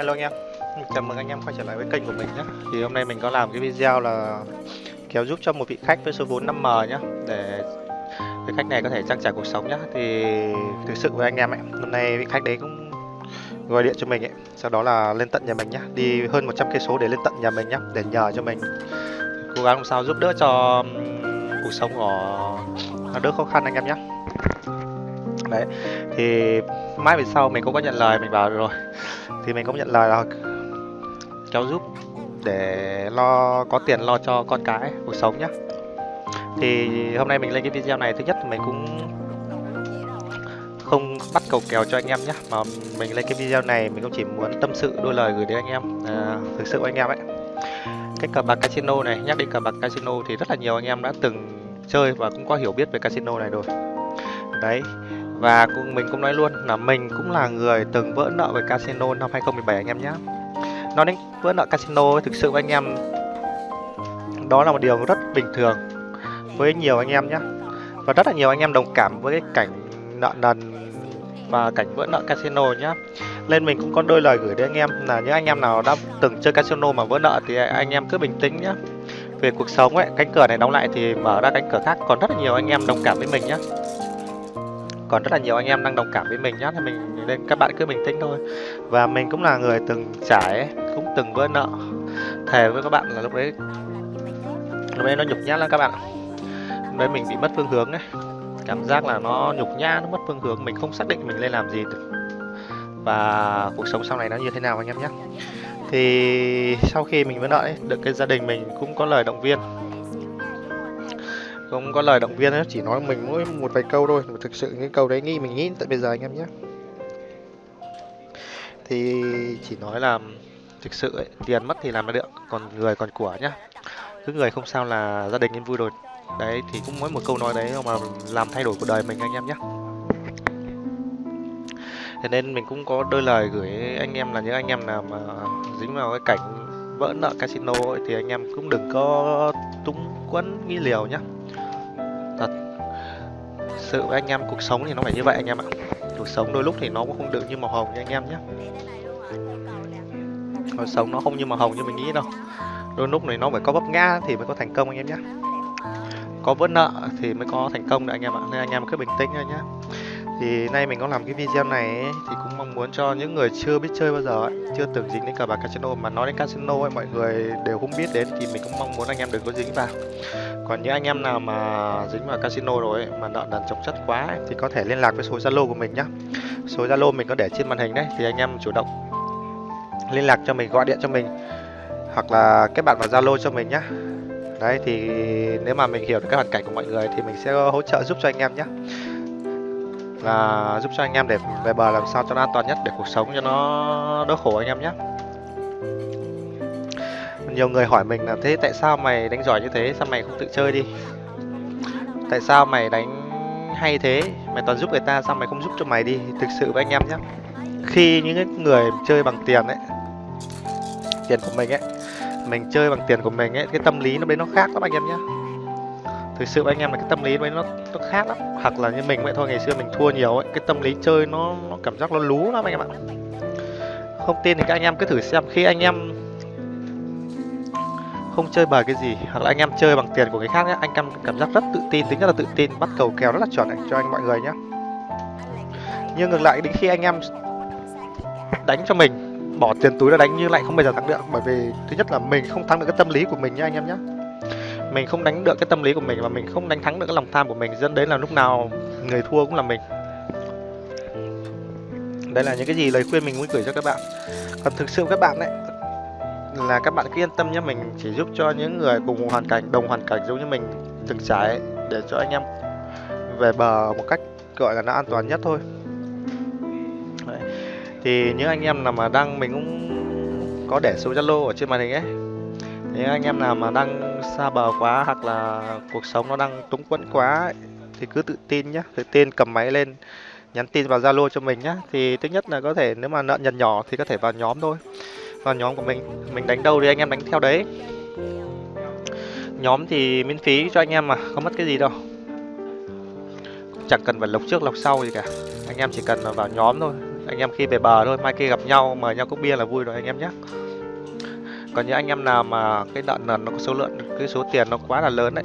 Hello anh em. Chào mừng anh em quay trở lại với kênh của mình nhé. Thì hôm nay mình có làm cái video là kéo giúp cho một vị khách với số vốn 5M nhé, Để vị khách này có thể trang trải cuộc sống nhé. Thì thực sự với anh em ấy, Hôm nay vị khách đấy cũng gọi điện cho mình ấy, Sau đó là lên tận nhà mình nhé. Đi hơn 100 cây số để lên tận nhà mình nhé, Để nhờ cho mình. Cố gắng làm sao giúp đỡ cho cuộc sống của đỡ khó khăn anh em nhé. Đấy. Thì mãi về sau mình cũng có nhận lời mình bảo rồi. Thì mình cũng nhận lời là cháu giúp để lo có tiền lo cho con cái cuộc sống nhá. Thì hôm nay mình lên cái video này thứ nhất mình cũng không bắt cầu kèo cho anh em nhé mà mình lên cái video này mình cũng chỉ muốn tâm sự đôi lời gửi đến anh em à, thực sự anh em ấy. Cái cờ bạc casino này nhắc đến cờ bạc casino thì rất là nhiều anh em đã từng chơi và cũng có hiểu biết về casino này rồi. Đấy và cũng mình cũng nói luôn là mình cũng là người từng vỡ nợ với casino năm 2017 anh em nhé. Nói đến vỡ nợ casino thực sự với anh em Đó là một điều rất bình thường với nhiều anh em nhé. Và rất là nhiều anh em đồng cảm với cái cảnh nợ nần và cảnh vỡ nợ casino nhé. Nên mình cũng có đôi lời gửi đến anh em là những anh em nào đã từng chơi casino mà vỡ nợ thì anh em cứ bình tĩnh nhé. Về cuộc sống ấy, cánh cửa này đóng lại thì mở ra cánh cửa khác. Còn rất là nhiều anh em đồng cảm với mình nhé còn rất là nhiều anh em đang đồng cảm với mình nhá thì mình nên các bạn cứ bình tĩnh thôi. Và mình cũng là người từng trải cũng từng vỡ nợ. Thề với các bạn là lúc đấy lúc đấy nó nhục nhã lắm các bạn lúc đấy mình bị mất phương hướng ấy. Cảm giác là nó nhục nhã nó mất phương hướng mình không xác định mình lên làm gì được. Và cuộc sống sau này nó như thế nào anh em nhé thì sau khi mình vỡ nợ ấy, được cái gia đình mình cũng có lời động viên không có lời động viên hết chỉ nói mình mỗi một vài câu thôi. Mà thực sự những câu đấy nghĩ mình nghĩ tại bây giờ anh em nhé. Thì chỉ nói là thực sự ấy, tiền mất thì làm ra được còn người còn của nhá. Cứ người không sao là gia đình em vui rồi. Đấy thì cũng mỗi một câu nói đấy mà làm thay đổi cuộc đời mình anh em nhé. Thế nên mình cũng có đôi lời gửi anh em là những anh em nào mà dính vào cái cảnh vỡ nợ casino ấy, thì anh em cũng đừng có túng quẫn nghĩ liều nhá thật. Sự với anh em cuộc sống thì nó phải như vậy anh em ạ. Cuộc sống đôi lúc thì nó cũng không được như màu hồng như anh em nhé. Cuộc sống nó không như màu hồng như mình nghĩ đâu. Đôi lúc này nó phải có vấp ngã thì mới có thành công anh em nhé. Có vỡ nợ thì mới có thành công đấy anh em ạ. Nên anh em cứ bình tĩnh thôi nhé. Thì nay mình có làm cái video này ấy, thì cũng mong muốn cho những người chưa biết chơi bao giờ ấy, chưa từng dính đến cờ bạc casino mà nói đến casino ấy mọi người đều không biết đến thì mình cũng mong muốn anh em đừng có dính vào còn những anh em nào mà dính vào casino rồi ấy, mà nợ nần chồng chất quá ấy, thì có thể liên lạc với số zalo của mình nhé số zalo mình có để trên màn hình đấy thì anh em chủ động liên lạc cho mình gọi điện cho mình hoặc là kết bạn vào zalo cho mình nhé đấy thì nếu mà mình hiểu được cái hoàn cảnh của mọi người thì mình sẽ hỗ trợ giúp cho anh em nhé là giúp cho anh em để về bờ làm sao cho nó an toàn nhất để cuộc sống cho nó đỡ khổ anh em nhé nhiều người hỏi mình là, thế tại sao mày đánh giỏi như thế? Sao mày không tự chơi đi? Tại sao mày đánh hay thế? Mày toàn giúp người ta, sao mày không giúp cho mày đi? Thực sự với anh em nhé khi những người chơi bằng tiền ấy, tiền của mình ấy, mình chơi bằng tiền của mình ấy, cái tâm lý nó đấy nó khác lắm anh em nhé thực sự với anh em là cái tâm lý đấy nó nó khác lắm. Hoặc là như mình vậy thôi, ngày xưa mình thua nhiều ấy, cái tâm lý chơi nó nó cảm giác nó lú lắm anh em ạ. Không tin thì các anh em cứ thử xem. Khi anh em không chơi bời cái gì, hoặc là anh em chơi bằng tiền của người khác nhé anh em cảm giác rất tự tin, tính rất là tự tin, bắt cầu kèo rất là chuẩn cho anh mọi người nhé nhưng ngược lại, đến khi anh em đánh cho mình, bỏ tiền túi ra đánh như lại không bao giờ thắng được. Bởi vì, thứ nhất là mình không thắng được cái tâm lý của mình nhá anh em nhé mình không đánh được cái tâm lý của mình và mình không đánh thắng được cái lòng tham của mình, dẫn đến là lúc nào người thua cũng là mình. Đây là những cái gì lời khuyên mình muốn gửi cho các bạn. Còn thực sự các bạn đấy là các bạn cứ yên tâm nhé mình chỉ giúp cho những người cùng hoàn cảnh đồng hoàn cảnh giống như mình từng trải để cho anh em về bờ một cách gọi là nó an toàn nhất thôi. Đấy. thì những anh em nào mà đang mình cũng có để số zalo ở trên màn hình ấy. Nếu anh em nào mà đang xa bờ quá hoặc là cuộc sống nó đang túng quẫn quá ấy, thì cứ tự tin nhé tự tin cầm máy lên nhắn tin vào zalo cho mình nhé. Thì thứ nhất là có thể nếu mà nợ nhận nhỏ thì có thể vào nhóm thôi vào nhóm của mình. Mình đánh đâu thì anh em đánh theo đấy. Nhóm thì miễn phí cho anh em mà, không mất cái gì đâu. Chẳng cần phải lộc trước lộc sau gì cả. Anh em chỉ cần vào nhóm thôi. Anh em khi về bờ thôi, mai kia gặp nhau, mời nhau cốc bia là vui rồi anh em nhé. Còn những anh em nào mà cái đợt lần nó có số lượng, cái số tiền nó quá là lớn đấy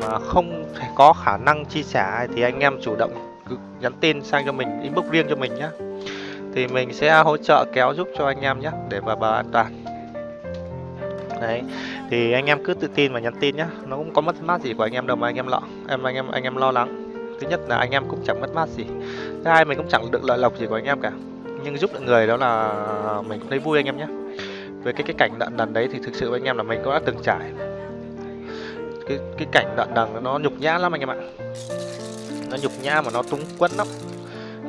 mà không thể có khả năng chi trả thì anh em chủ động cứ nhắn tin sang cho mình, inbox riêng cho mình nhé thì mình sẽ hỗ trợ kéo giúp cho anh em nhé để vào bờ an toàn đấy thì anh em cứ tự tin và nhắn tin nhé nó cũng có mất mát gì của anh em đâu mà anh em lo em anh em anh em lo lắng thứ nhất là anh em cũng chẳng mất mát gì thứ hai mình cũng chẳng được lợi lộc gì của anh em cả nhưng giúp được người đó là mình cũng thấy vui anh em nhé về cái cái cảnh đận đần đấy thì thực sự với anh em là mình cũng đã từng trải cái cái cảnh đận đần nó nhục nhã lắm anh em ạ nó nhục nhã mà nó túng quẫn lắm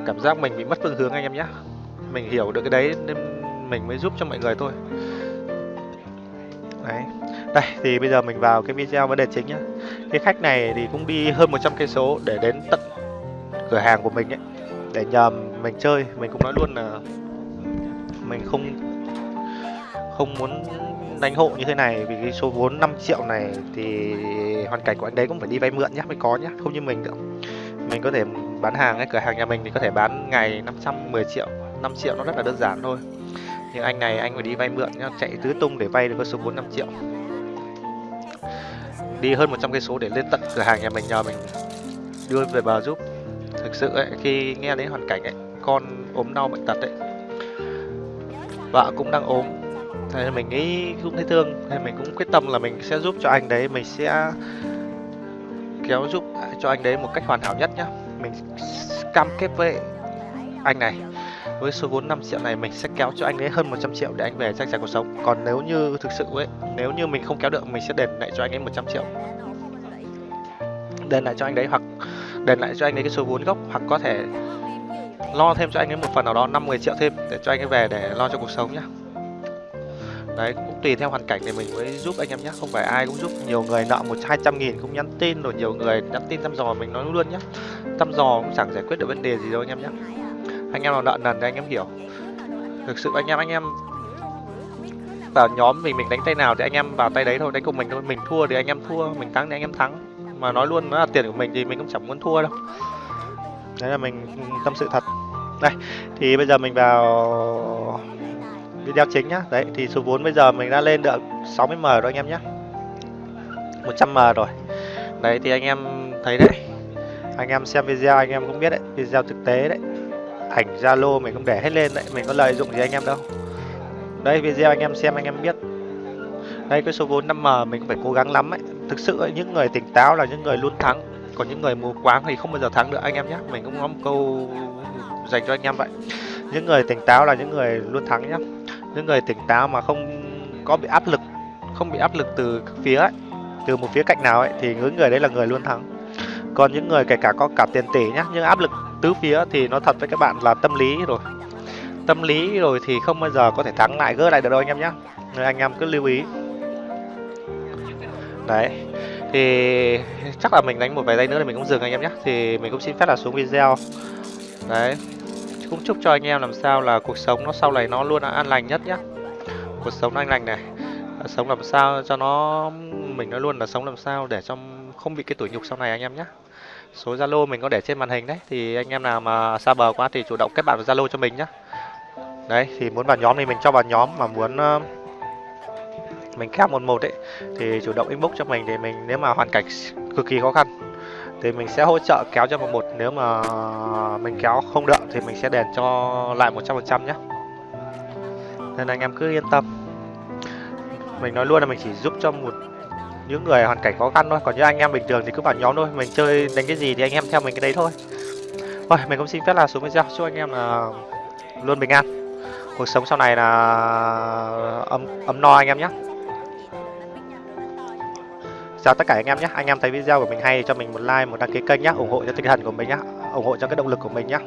cảm giác mình bị mất phương hướng anh em nhé mình hiểu được cái đấy nên mình mới giúp cho mọi người thôi. Đấy. Đây, thì bây giờ mình vào cái video vấn đề chính nhá. Cái khách này thì cũng đi hơn 100 cây số để đến tận cửa hàng của mình ấy, để nhờ mình chơi. Mình cũng nói luôn là mình không không muốn đánh hộ như thế này, vì cái số vốn 5 triệu này thì hoàn cảnh của anh đấy cũng phải đi vay mượn nhá, mới có nhá, không như mình đâu. mình có thể bán hàng cái cửa hàng nhà mình thì có thể bán ngày 510 triệu. 5 triệu nó rất là đơn giản thôi. Nhưng anh này anh phải đi vay mượn nhá chạy tứ tung để vay được con số vốn 5 triệu. Đi hơn 100 cây số để lên tận cửa hàng nhà mình nhờ mình đưa về bờ giúp. Thực sự ấy, khi nghe đến hoàn cảnh ấy con ốm đau bệnh tật ấy vợ cũng đang ốm. Thế mình nghĩ cũng thấy thương nên mình cũng quyết tâm là mình sẽ giúp cho anh đấy mình sẽ kéo giúp cho anh đấy một cách hoàn hảo nhất nhá. Mình cam kết với anh này với số vốn 5 triệu này mình sẽ kéo cho anh ấy hơn 100 triệu để anh về trang trải cuộc sống. Còn nếu như thực sự ấy, nếu như mình không kéo được, mình sẽ đền lại cho anh ấy 100 triệu. Đền lại cho anh đấy hoặc đền lại cho anh ấy cái số vốn gốc hoặc có thể lo thêm cho anh ấy một phần nào đó 50 triệu thêm để cho anh ấy về để lo cho cuộc sống nhá. Đấy, cũng tùy theo hoàn cảnh thì mình mới giúp anh em nhé không phải ai cũng giúp, nhiều người nợ một hai trăm nghìn cũng nhắn tin, rồi nhiều người nhắn tin thăm dò mình nói luôn nhé thăm dò cũng chẳng giải quyết được vấn đề gì đâu anh em nhé anh em nào nợ nần thì anh em hiểu. Thực sự anh em anh em vào nhóm mình mình đánh tay nào thì anh em vào tay đấy thôi. Đánh cùng mình thôi. Mình thua thì anh em thua, mình thắng thì anh em thắng. Mà nói luôn nó là tiền của mình thì mình cũng chẳng muốn thua đâu. Đấy là mình tâm sự thật. Đây, thì bây giờ mình vào video chính nhá. Đấy, thì số vốn bây giờ mình đã lên được 60 m rồi anh em nhé 100 m rồi. Đấy, thì anh em thấy đấy. Anh em xem video, anh em cũng biết đấy. Video thực tế đấy ảnh zalo mình cũng để hết lên đấy. Mình có lợi dụng gì anh em đâu. Đây video anh em xem anh em biết. Đây cái số vốn 5m mình phải cố gắng lắm ấy. Thực sự ấy, những người tỉnh táo là những người luôn thắng. Còn những người mù quáng thì không bao giờ thắng được anh em nhé mình cũng có một câu dành cho anh em vậy. Những người tỉnh táo là những người luôn thắng nhé những người tỉnh táo mà không có bị áp lực không bị áp lực từ phía ấy, từ một phía cạnh nào ấy thì những người đấy là người luôn thắng. Còn những người kể cả có cả tiền tỷ nhá nhưng áp lực tứ phía thì nó thật với các bạn là tâm lý rồi. Tâm lý rồi thì không bao giờ có thể thắng lại, gỡ lại được đâu anh em nhé nên anh em cứ lưu ý. Đấy, thì chắc là mình đánh một vài giây nữa thì mình cũng dừng anh em nhé thì mình cũng xin phép là xuống video. Đấy, cũng chúc cho anh em làm sao là cuộc sống nó sau này nó luôn là an lành nhất nhé cuộc sống nó an lành này à, sống làm sao cho nó, mình nó luôn là sống làm sao để cho không bị cái tuổi nhục sau này anh em nhé số zalo mình có để trên màn hình đấy. Thì anh em nào mà xa bờ quá thì chủ động kết bạn vào zalo cho mình nhé đấy thì muốn vào nhóm thì mình cho vào nhóm mà muốn uh, mình kép một một ấy thì chủ động inbox cho mình để mình nếu mà hoàn cảnh cực kỳ khó khăn thì mình sẽ hỗ trợ kéo cho một một. Nếu mà mình kéo không được thì mình sẽ đền cho lại 100% nhé nên anh em cứ yên tâm. Mình nói luôn là mình chỉ giúp cho một những người hoàn cảnh khó khăn thôi, còn như anh em bình thường thì cứ vào nhóm thôi, mình chơi đánh cái gì thì anh em theo mình cái đấy thôi. Thôi, mình cũng xin phép là xuống video. Chúc anh em là luôn bình an. Cuộc sống sau này là ấm ấm no anh em nhé. Chào tất cả anh em nhé. Anh em thấy video của mình hay cho mình một like, một đăng ký kênh nhé. Ủng hộ cho tinh thần của mình nhé. Ủng hộ cho cái động lực của mình nhé.